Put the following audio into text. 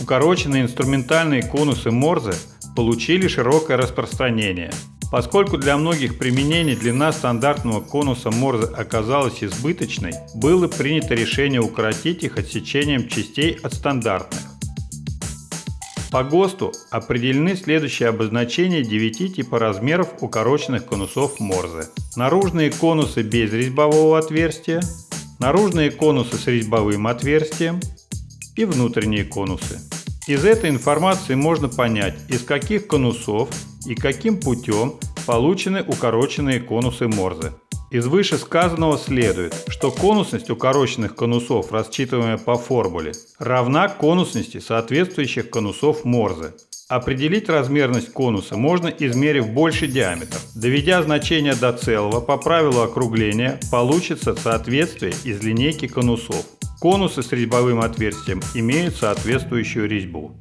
укороченные инструментальные конусы Морзе получили широкое распространение. Поскольку для многих применений длина стандартного конуса Морзе оказалась избыточной, было принято решение укоротить их отсечением частей от стандартных. По ГОСТу определены следующие обозначения 9 типа размеров укороченных конусов Морзе. Наружные конусы без резьбового отверстия, наружные конусы с резьбовым отверстием и внутренние конусы. Из этой информации можно понять, из каких конусов и каким путем получены укороченные конусы Морзе. Из вышесказанного следует, что конусность укороченных конусов, рассчитываемая по формуле, равна конусности соответствующих конусов Морзе. Определить размерность конуса можно, измерив больший диаметр. Доведя значение до целого по правилу округления, получится соответствие из линейки конусов. Конусы с резьбовым отверстием имеют соответствующую резьбу.